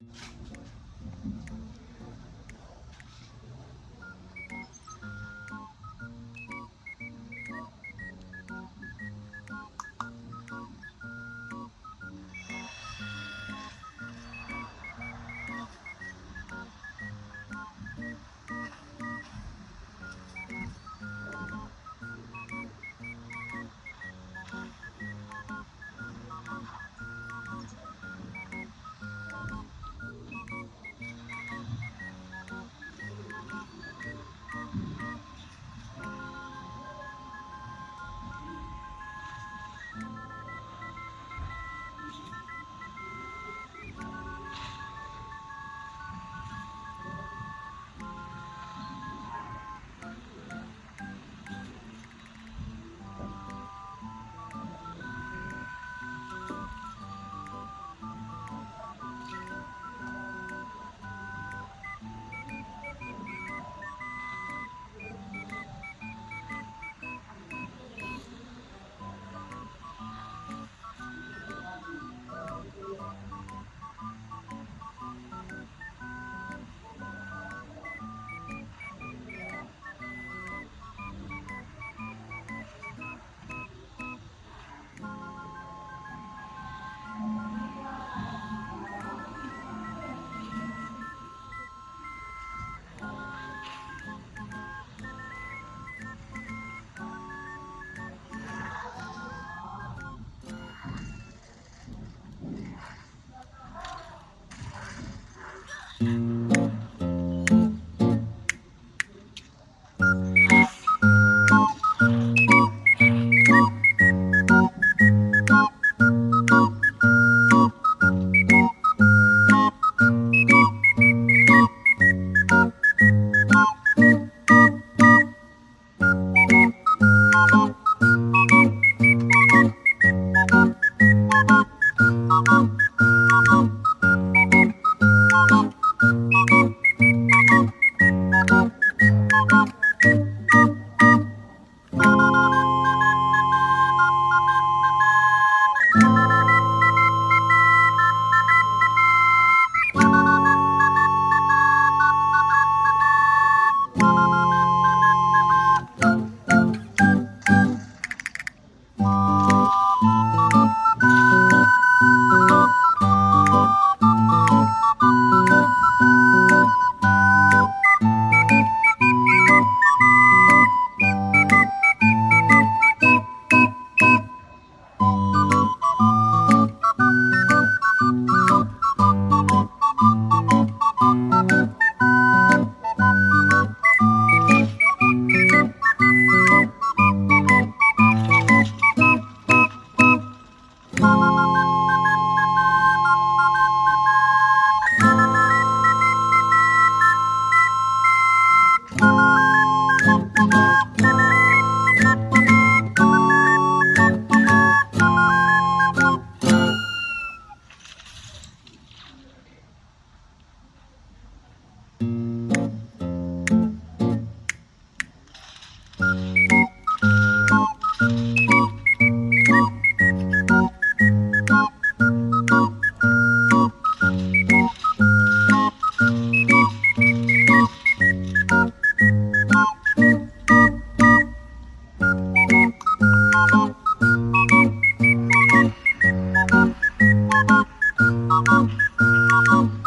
you Bye.